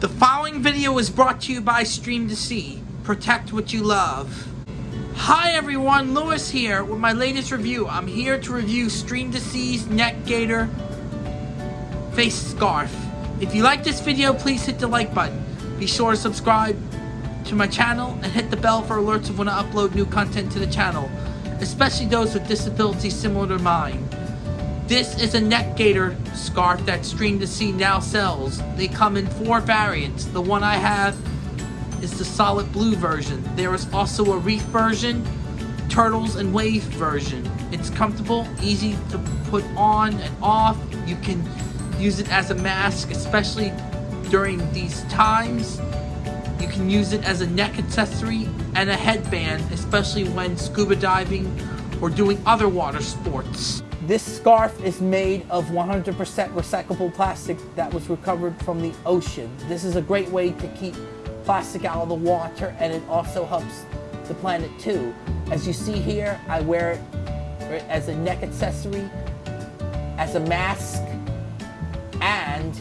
The following video is brought to you by Stream2Sea. Protect what you love. Hi everyone, Lewis here with my latest review. I'm here to review Stream2Sea's Neck Gaiter face scarf. If you like this video, please hit the like button. Be sure to subscribe to my channel and hit the bell for alerts of when I upload new content to the channel, especially those with disabilities similar to mine. This is a neck gaiter scarf that Stream2Sea now sells. They come in four variants. The one I have is the solid blue version. There is also a reef version, turtles and wave version. It's comfortable, easy to put on and off. You can use it as a mask, especially during these times. You can use it as a neck accessory and a headband, especially when scuba diving or doing other water sports. This scarf is made of 100% recyclable plastic that was recovered from the ocean. This is a great way to keep plastic out of the water and it also helps the planet too. As you see here, I wear it as a neck accessory, as a mask, and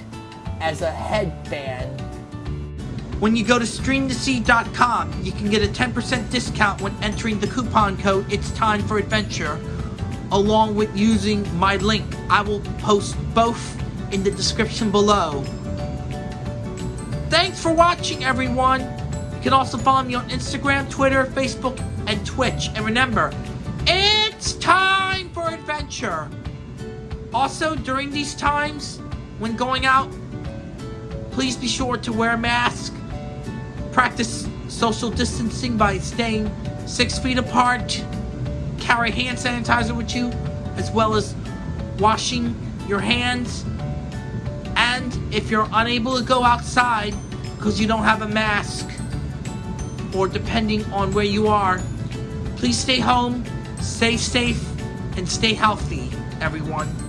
as a headband. When you go to stream2sea.com, you can get a 10% discount when entering the coupon code It's Time for Adventure along with using my link. I will post both in the description below. Thanks for watching, everyone. You can also follow me on Instagram, Twitter, Facebook, and Twitch. And remember, it's time for adventure. Also, during these times, when going out, please be sure to wear a mask. Practice social distancing by staying six feet apart carry hand sanitizer with you, as well as washing your hands. And if you're unable to go outside because you don't have a mask, or depending on where you are, please stay home, stay safe, and stay healthy, everyone.